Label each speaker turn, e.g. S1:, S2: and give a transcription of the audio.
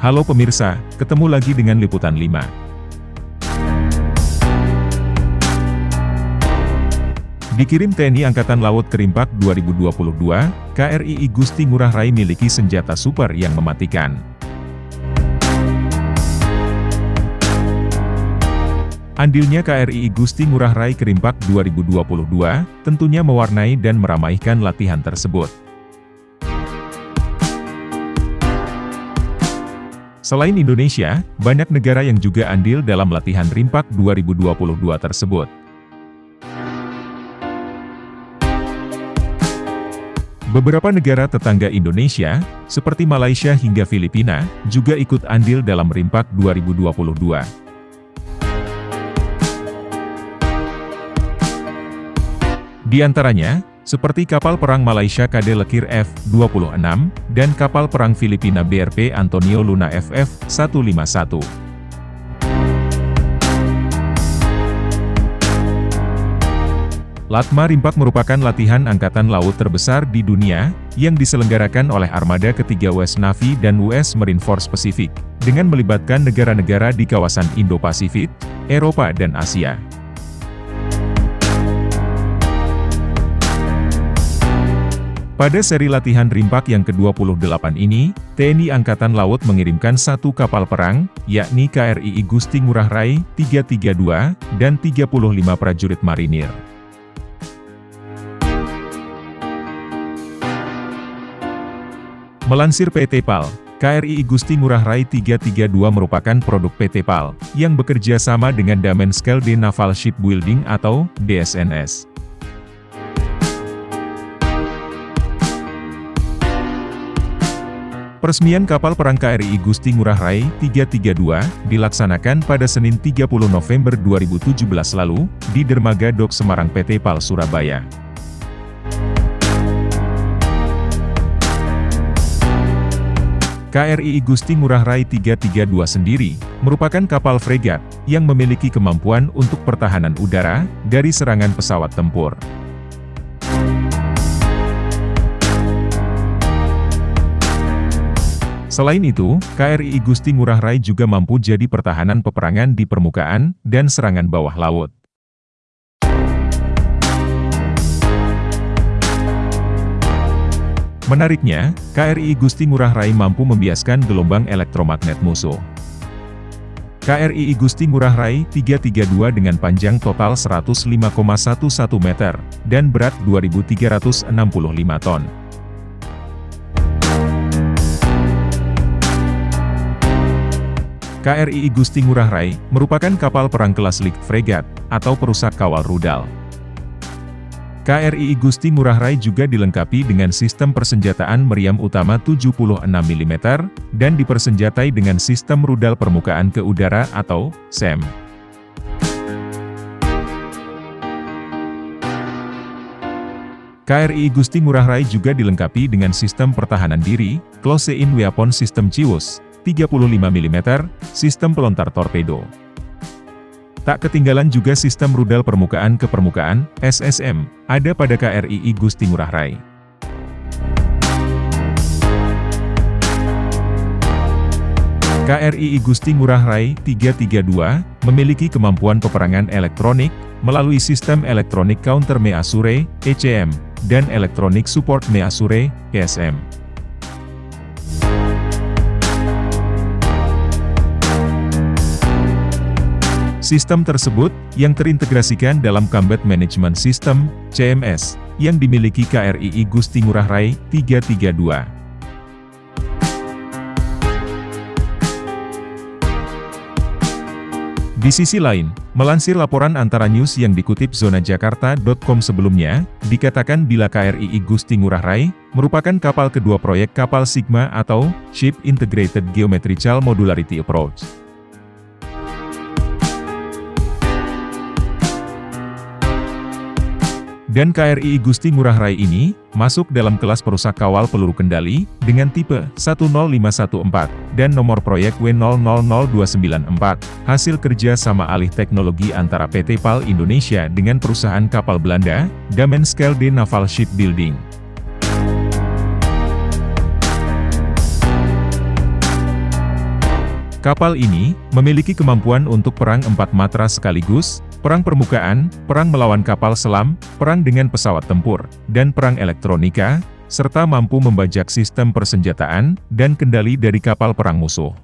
S1: Halo pemirsa, ketemu lagi dengan Liputan 5. Dikirim TNI Angkatan Laut Kerimpak 2022, KRI Gusti Ngurah Rai miliki senjata super yang mematikan. Andilnya KRI Gusti Ngurah Rai Kerimpak 2022, tentunya mewarnai dan meramaikan latihan tersebut. Selain Indonesia, banyak negara yang juga andil dalam latihan Rimpak 2022 tersebut. Beberapa negara tetangga Indonesia, seperti Malaysia hingga Filipina, juga ikut andil dalam Rimpak 2022. Di antaranya, seperti kapal perang Malaysia KD Lekir F-26, dan kapal perang Filipina BRP Antonio Luna FF-151. Latma Rimpak merupakan latihan angkatan laut terbesar di dunia, yang diselenggarakan oleh armada ketiga US Navy dan US Marine Force Pacific, dengan melibatkan negara-negara di kawasan Indo-Pasifik, Eropa dan Asia. Pada seri latihan Rimpak yang ke-28 ini, TNI Angkatan Laut mengirimkan satu kapal perang, yakni KRI Gusti Ngurah Rai 332, dan 35 prajurit marinir. Melansir PT PAL, KRI Gusti Ngurah Rai 332 merupakan produk PT PAL, yang bekerja sama dengan Damen Skelde Naval Shipbuilding atau DSNS. Peresmian kapal perang KRI Gusti Ngurah Rai 332 dilaksanakan pada Senin 30 November 2017 lalu, di Dermaga Dok Semarang PT PAL Surabaya. KRI Gusti Ngurah Rai 332 sendiri, merupakan kapal fregat, yang memiliki kemampuan untuk pertahanan udara, dari serangan pesawat tempur. Selain itu, KRI Gusti Ngurah Rai juga mampu jadi pertahanan peperangan di permukaan, dan serangan bawah laut. Menariknya, KRI Gusti Ngurah Rai mampu membiaskan gelombang elektromagnet musuh. KRI Gusti Ngurah Rai 332 dengan panjang total 105,11 meter, dan berat 2.365 ton. KRI Gusti Ngurah Rai, merupakan kapal perang kelas Lik Fregat, atau perusak kawal rudal. KRI Gusti Ngurah Rai juga dilengkapi dengan sistem persenjataan meriam utama 76 mm, dan dipersenjatai dengan sistem rudal permukaan ke udara atau SEM. KRI Gusti Ngurah Rai juga dilengkapi dengan sistem pertahanan diri, Close-in Weapon System CIWUS, 35 mm, sistem pelontar torpedo. Tak ketinggalan juga sistem rudal permukaan ke permukaan, SSM, ada pada KRI Gusti Ngurah Rai. KRI Gusti Ngurah Rai 332 memiliki kemampuan peperangan elektronik melalui sistem elektronik counter Measure (ECM) dan elektronik support Measure (ESM). Sistem tersebut, yang terintegrasikan dalam Combat Management System, CMS, yang dimiliki KRI Gusti Ngurah Rai 332. Di sisi lain, melansir laporan antara news yang dikutip zonajakarta.com sebelumnya, dikatakan bila KRI Gusti Ngurah Rai, merupakan kapal kedua proyek kapal Sigma atau Ship Integrated Geometrical Modularity Approach. Dan KRI Gusti Ngurah Rai ini, masuk dalam kelas perusak kawal peluru kendali, dengan tipe 10514, dan nomor proyek W000294, hasil kerja sama alih teknologi antara PT PAL Indonesia dengan perusahaan kapal Belanda, Damenskelde Naval Shipbuilding. Kapal ini, memiliki kemampuan untuk perang empat matra sekaligus, perang permukaan, perang melawan kapal selam, perang dengan pesawat tempur, dan perang elektronika, serta mampu membajak sistem persenjataan, dan kendali dari kapal perang musuh.